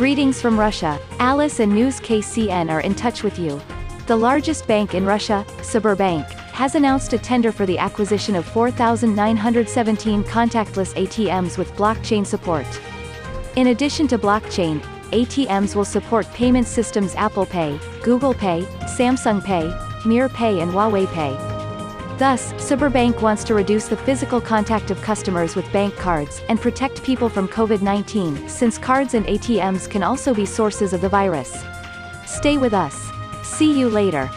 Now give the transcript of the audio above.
Greetings from Russia. Alice and News KCN are in touch with you. The largest bank in Russia, Sberbank, has announced a tender for the acquisition of 4,917 contactless ATMs with blockchain support. In addition to blockchain, ATMs will support payment systems Apple Pay, Google Pay, Samsung Pay, Mir Pay and Huawei Pay. Thus, Sberbank wants to reduce the physical contact of customers with bank cards and protect people from COVID-19 since cards and ATMs can also be sources of the virus. Stay with us. See you later.